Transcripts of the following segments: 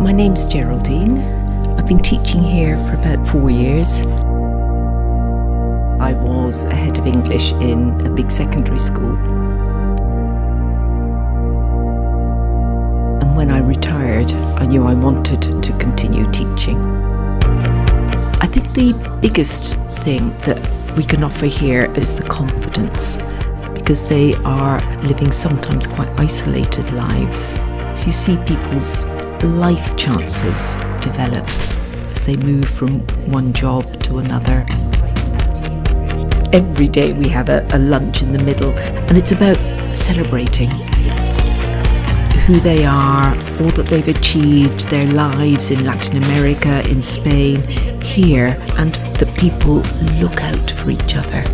My name's Geraldine. I've been teaching here for about four years. I was a head of English in a big secondary school. And when I retired, I knew I wanted to continue teaching. I think the biggest thing that we can offer here is the confidence because they are living sometimes quite isolated lives. So you see people's life chances develop as they move from one job to another. Every day we have a, a lunch in the middle, and it's about celebrating who they are, all that they've achieved, their lives in Latin America, in Spain, here, and that people look out for each other.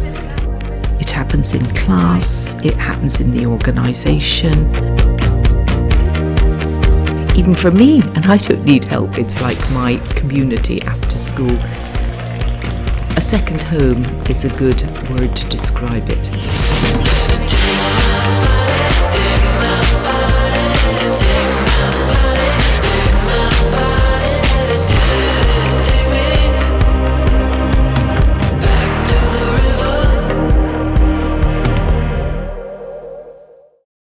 It happens in class, it happens in the organisation. Even for me, and I don't need help, it's like my community after school. A second home is a good word to describe it.